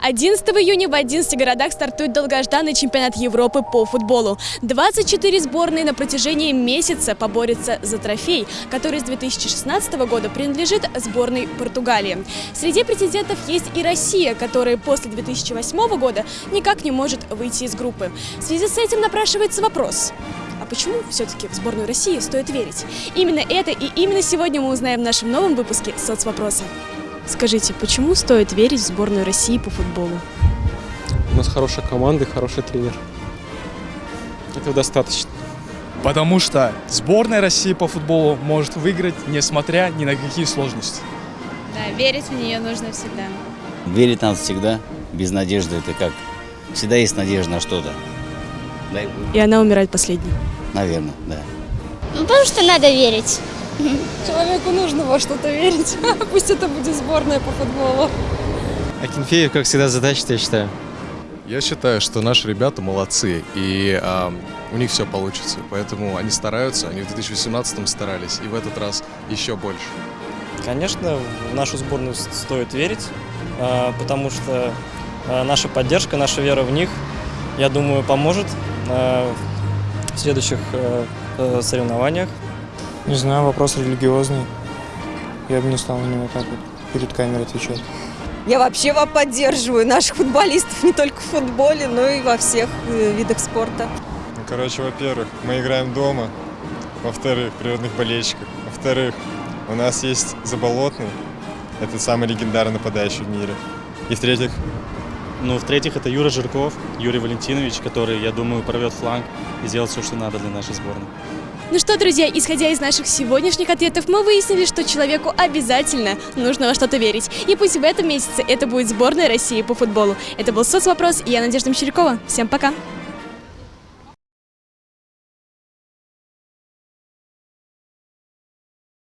11 июня в 11 городах стартует долгожданный чемпионат Европы по футболу. 24 сборные на протяжении месяца поборются за трофей, который с 2016 года принадлежит сборной Португалии. Среди претендентов есть и Россия, которая после 2008 года никак не может выйти из группы. В связи с этим напрашивается вопрос. А почему все-таки в сборную России стоит верить? Именно это и именно сегодня мы узнаем в нашем новом выпуске «Соцвопроса». Скажите, почему стоит верить в сборную России по футболу? У нас хорошая команда и хороший тренер. Этого достаточно. Потому что сборная России по футболу может выиграть, несмотря ни на какие сложности. Да, верить в нее нужно всегда. Верить надо всегда. Без надежды это как? Всегда есть надежда на что-то. И она умирает последней. Наверное, да. Ну, потому что надо верить. Человеку нужно во что-то верить. Пусть это будет сборная по футболу. Акинфеев, как всегда, задача, я считаю. Я считаю, что наши ребята молодцы, и а, у них все получится. Поэтому они стараются, они в 2018 старались, и в этот раз еще больше. Конечно, в нашу сборную стоит верить, а, потому что а, наша поддержка, наша вера в них, я думаю, поможет а, в следующих э, э, соревнованиях. Не знаю, вопрос религиозный. Я бы не стал на него так вот перед камерой отвечать. Я вообще вам поддерживаю наших футболистов не только в футболе, но и во всех э, видах спорта. Ну, короче, во-первых, мы играем дома. Во-вторых, природных болельщиков. Во-вторых, у нас есть Заболотный. Это самый легендарный нападающий в мире. И в-третьих, Ну, в-третьих, это Юра Жирков, Юрий Валентинович, который, я думаю, порвет фланг и сделает все, что надо для нашей сборной. Ну что, друзья, исходя из наших сегодняшних ответов, мы выяснили, что человеку обязательно нужно во что-то верить. И пусть в этом месяце это будет сборная России по футболу. Это был соцвопрос, и я Надежда Мещерякова. Всем пока!